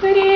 Крест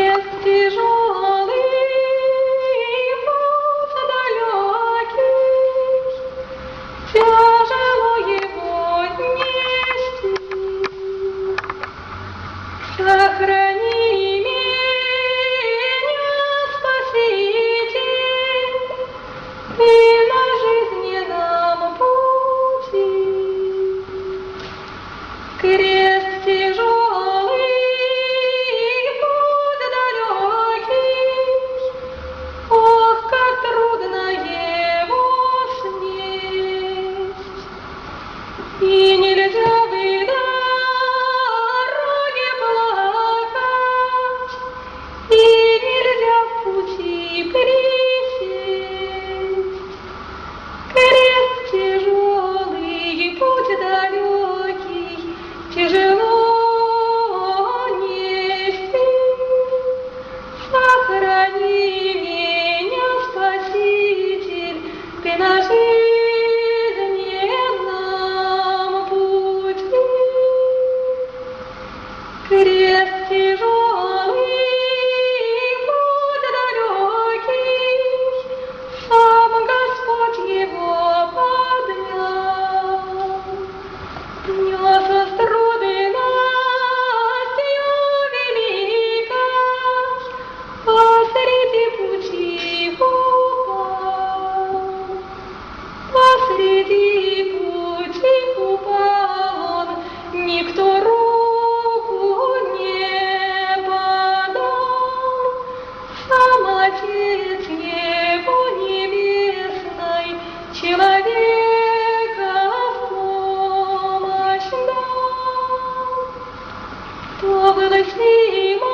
То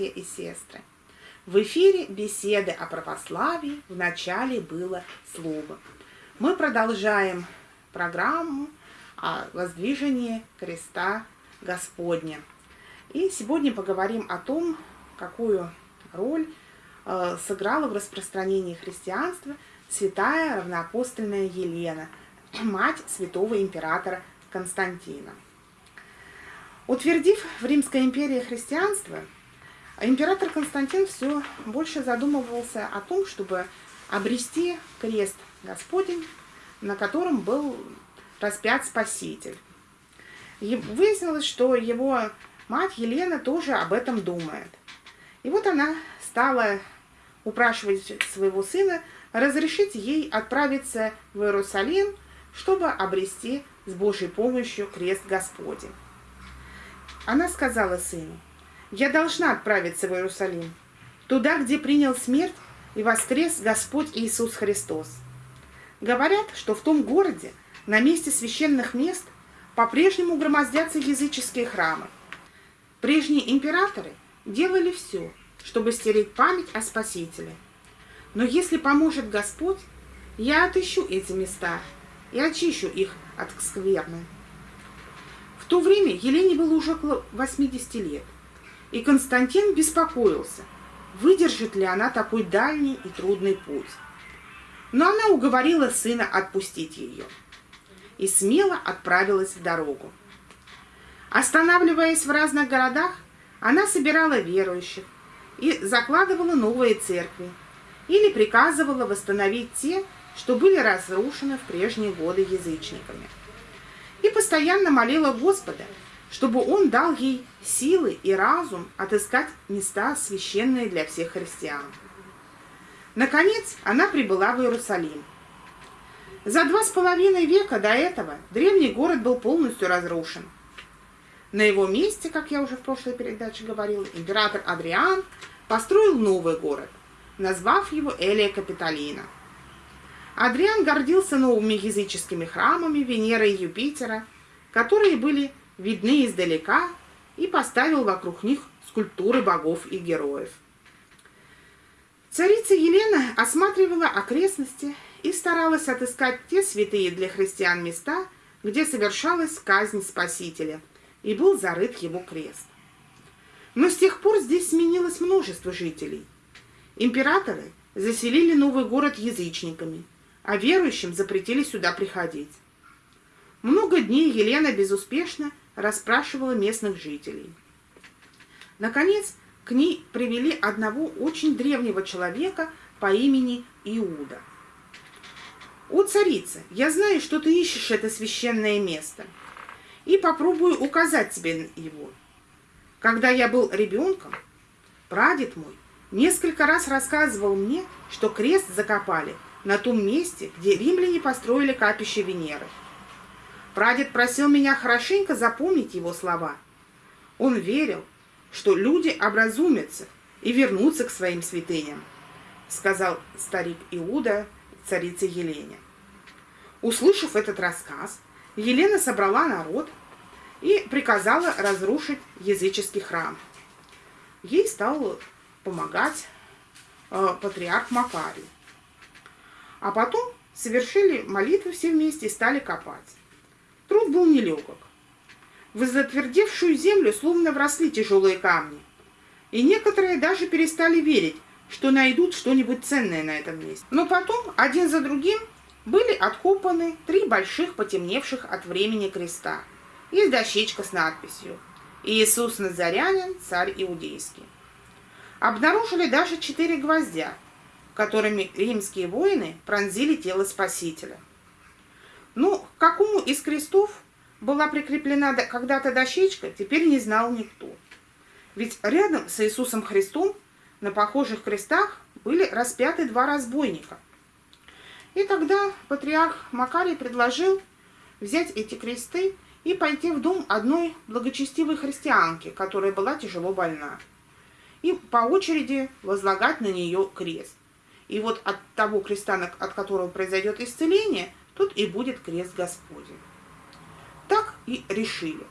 братья и сестры! В эфире беседы о православии в начале было слово. Мы продолжаем программу о воздвижении креста Господня. И сегодня поговорим о том, какую роль э, сыграла в распространении христианства святая равноапостольная Елена, мать святого императора Константина. Утвердив в Римской империи христианство, император Константин все больше задумывался о том, чтобы обрести крест Господень, на котором был распят Спаситель. И выяснилось, что его мать Елена тоже об этом думает. И вот она стала упрашивать своего сына разрешить ей отправиться в Иерусалим, чтобы обрести с Божьей помощью крест Господень. Она сказала сыну, «Я должна отправиться в Иерусалим, туда, где принял смерть и воскрес Господь Иисус Христос. Говорят, что в том городе, на месте священных мест, по-прежнему громоздятся языческие храмы. Прежние императоры делали все, чтобы стереть память о Спасителе. Но если поможет Господь, я отыщу эти места и очищу их от скверны. В то время Елене было уже около 80 лет, и Константин беспокоился, выдержит ли она такой дальний и трудный путь. Но она уговорила сына отпустить ее и смело отправилась в дорогу. Останавливаясь в разных городах, она собирала верующих и закладывала новые церкви или приказывала восстановить те, что были разрушены в прежние годы язычниками. И постоянно молила Господа, чтобы Он дал ей силы и разум отыскать места, священные для всех христиан. Наконец, она прибыла в Иерусалим. За два с половиной века до этого древний город был полностью разрушен. На его месте, как я уже в прошлой передаче говорила, император Адриан построил новый город, назвав его Элия Капитолина. Адриан гордился новыми языческими храмами Венеры и Юпитера, которые были видны издалека, и поставил вокруг них скульптуры богов и героев. Царица Елена осматривала окрестности и старалась отыскать те святые для христиан места, где совершалась казнь Спасителя, и был зарыт его крест. Но с тех пор здесь сменилось множество жителей. Императоры заселили новый город язычниками, а верующим запретили сюда приходить. Много дней Елена безуспешно расспрашивала местных жителей. Наконец, к ней привели одного очень древнего человека по имени Иуда. «О, царица, я знаю, что ты ищешь это священное место, и попробую указать тебе его. Когда я был ребенком, прадед мой несколько раз рассказывал мне, что крест закопали на том месте, где римляне построили капище Венеры. Прадед просил меня хорошенько запомнить его слова. Он верил, что люди образумятся и вернутся к своим святыням, сказал старик Иуда царице Елене. Услышав этот рассказ, Елена собрала народ и приказала разрушить языческий храм. Ей стал помогать э, патриарх Макарий. А потом совершили молитву все вместе и стали копать. Труд был нелегок. В затвердевшую землю словно вросли тяжелые камни. И некоторые даже перестали верить, что найдут что-нибудь ценное на этом месте. Но потом, один за другим, были откопаны три больших потемневших от времени креста и дощечка с надписью «Иисус Назарянин, царь иудейский». Обнаружили даже четыре гвоздя, которыми римские воины пронзили тело Спасителя. Ну, к какому из крестов была прикреплена когда-то дощечка, теперь не знал никто. Ведь рядом с Иисусом Христом на похожих крестах были распяты два разбойника. И тогда патриарх Макарий предложил взять эти кресты и пойти в дом одной благочестивой христианки, которая была тяжело больна, и по очереди возлагать на нее крест. И вот от того креста, от которого произойдет исцеление, тут и будет крест Господень. Так и решили.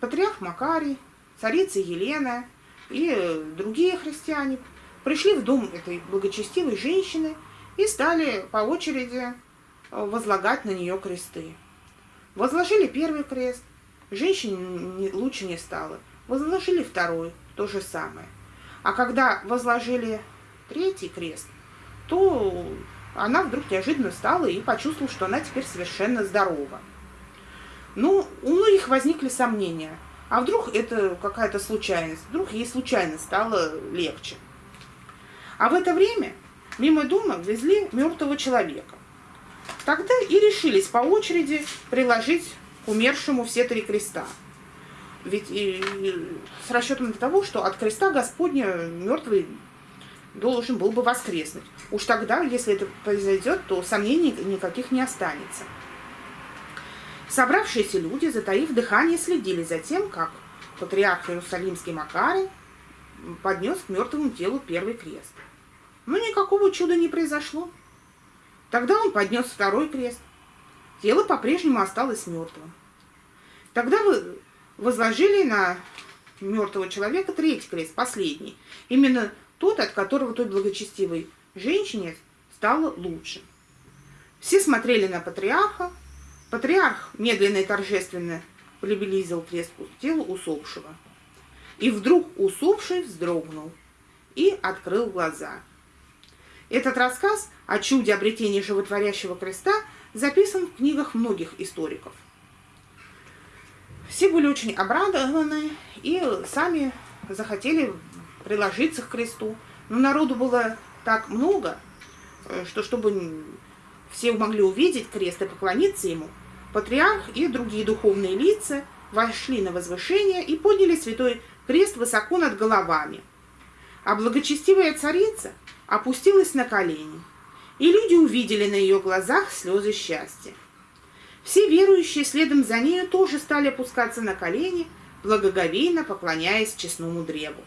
Патриарх Макарий, царица Елена и другие христиане пришли в дом этой благочестивой женщины и стали по очереди возлагать на нее кресты. Возложили первый крест, женщине лучше не стало. Возложили второй, то же самое. А когда возложили третий крест, то она вдруг неожиданно встала и почувствовала, что она теперь совершенно здорова. Ну, у многих возникли сомнения. А вдруг это какая-то случайность? Вдруг ей случайно стало легче? А в это время мимо дома везли мертвого человека. Тогда и решились по очереди приложить к умершему все три креста. Ведь и, и с расчетом того, что от креста Господня мертвый должен был бы воскреснуть. Уж тогда, если это произойдет, то сомнений никаких не останется. Собравшиеся люди, затаив дыхание, следили за тем, как патриарх Иерусалимский Макарий поднес к мертвому телу первый крест. Но никакого чуда не произошло. Тогда он поднес второй крест. Тело по-прежнему осталось мертвым. Тогда вы возложили на мертвого человека третий крест, последний. Именно тот, от которого той благочестивой женщине стало лучше. Все смотрели на патриарха, Патриарх медленно и торжественно приблизил крест к телу усопшего. И вдруг усопший вздрогнул и открыл глаза. Этот рассказ о чуде обретения животворящего креста записан в книгах многих историков. Все были очень обрадованы и сами захотели приложиться к кресту. Но народу было так много, э, что чтобы все могли увидеть крест и поклониться ему, патриарх и другие духовные лица вошли на возвышение и подняли святой крест высоко над головами. А благочестивая царица опустилась на колени, и люди увидели на ее глазах слезы счастья. Все верующие следом за нею тоже стали опускаться на колени, благоговейно поклоняясь честному древу.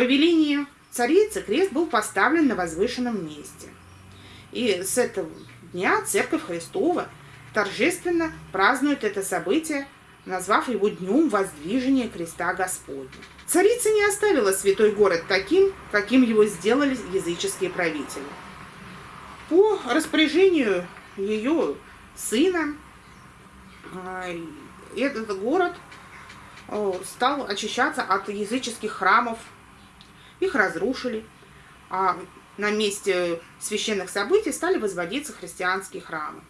По велению царицы крест был поставлен на возвышенном месте. И с этого дня Церковь Христова торжественно празднует это событие, назвав его Днем Воздвижения Креста Господня. Царица не оставила святой город таким, каким его сделали языческие правители. По распоряжению ее сына а, этот город стал очищаться от языческих храмов. Их разрушили, а на месте священных событий стали возводиться христианские храмы.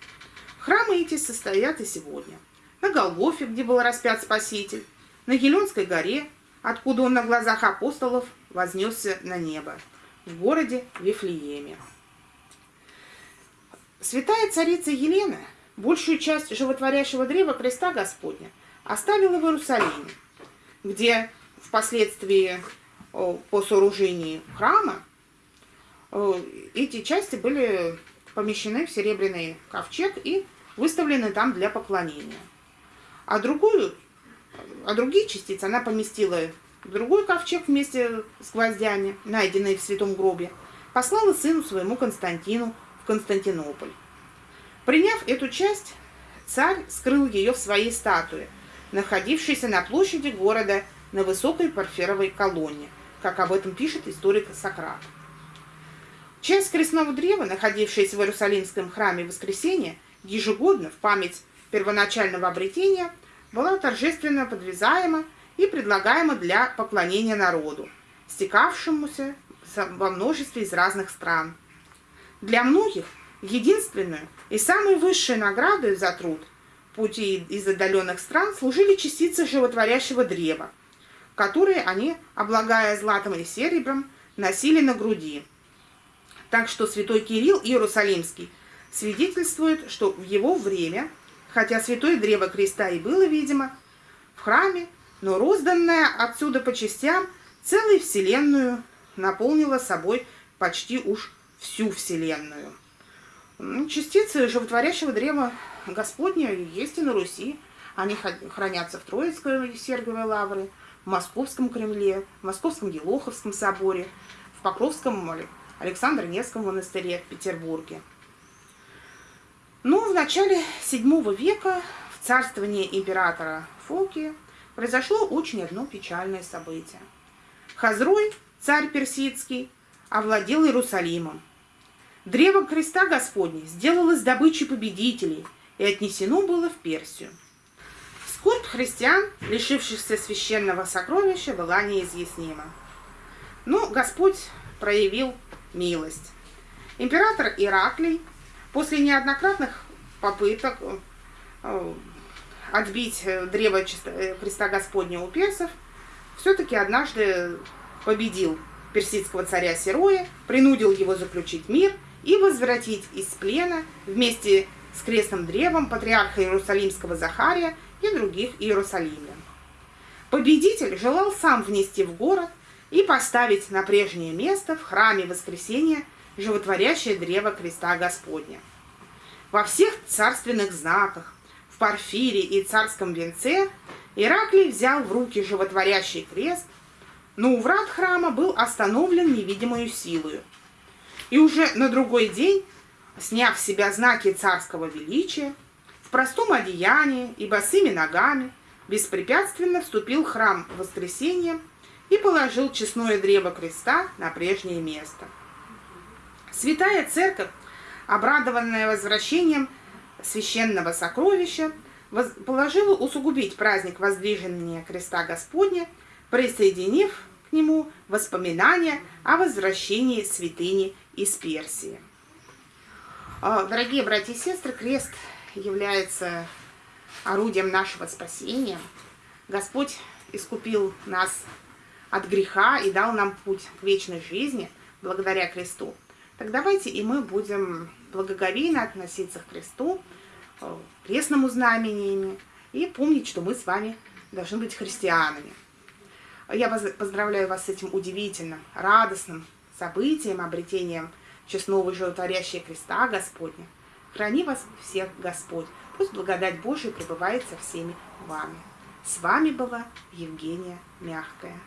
Храмы эти состоят и сегодня. На Голгофе, где был распят Спаситель, на Еленской горе, откуда он на глазах апостолов вознесся на небо, в городе Вифлееме. Святая царица Елена большую часть животворящего древа креста Господня оставила в Иерусалиме, где впоследствии по сооружении храма эти части были помещены в серебряный ковчег и выставлены там для поклонения. А другую, а другие частицы она поместила в другой ковчег вместе с гвоздями, найденные в святом гробе, послала сыну своему Константину в Константинополь. Приняв эту часть, царь скрыл ее в своей статуе, находившейся на площади города на высокой парферовой колонне, как об этом пишет историк Сократ. Часть крестного древа, находившаяся в Иерусалимском храме Воскресения, ежегодно в память первоначального обретения, была торжественно подвязаема и предлагаема для поклонения народу, стекавшемуся во множестве из разных стран. Для многих единственную и самой высшей наградой за труд пути из отдаленных стран служили частицы животворящего древа, которые они, облагая златом и серебром, носили на груди – так что святой Кирилл Иерусалимский свидетельствует, что в его время, хотя святое древо креста и было, видимо, в храме, но розданное отсюда по частям целую вселенную наполнила собой почти уж всю вселенную. Ну, частицы животворящего древа Господня есть и на Руси. Они хранятся в Троицкой Серговой лавре, в Московском Кремле, в Московском Елоховском соборе, в Покровском Александр Невском монастыре в Петербурге. Но в начале VII века в царствовании императора Фоки произошло очень одно печальное событие. Хазрой, царь персидский, овладел Иерусалимом. Древо креста Господня сделалось добычей победителей и отнесено было в Персию. Скорбь христиан, лишившихся священного сокровища, была неизъяснима. Но Господь проявил милость. Император Ираклий после неоднократных попыток э, отбить древо э, Христа Господня у персов, все-таки однажды победил персидского царя Сероя, принудил его заключить мир и возвратить из плена вместе с крестным древом патриарха Иерусалимского Захария и других иерусалимлян. Победитель желал сам внести в город и поставить на прежнее место в храме воскресения животворящее древо креста Господня. Во всех царственных знаках, в парфире и царском венце Ираклий взял в руки животворящий крест, но у врат храма был остановлен невидимую силою. И уже на другой день, сняв с себя знаки царского величия, в простом одеянии и босыми ногами, беспрепятственно вступил в храм воскресения и положил честное древо креста на прежнее место. Святая Церковь, обрадованная возвращением священного сокровища, положила усугубить праздник воздвижения креста Господня, присоединив к нему воспоминания о возвращении святыни из Персии. А, дорогие братья и сестры, крест является орудием нашего спасения. Господь искупил нас от греха и дал нам путь к вечной жизни благодаря кресту. Так давайте и мы будем благоговейно относиться к кресту, э, крестному знамениями и помнить, что мы с вами должны быть христианами. Я поздравляю вас с этим удивительным, радостным событием, обретением честного и животворящего креста Господня. Храни вас всех Господь. Пусть благодать Божия пребывает со всеми вами. С вами была Евгения Мягкая.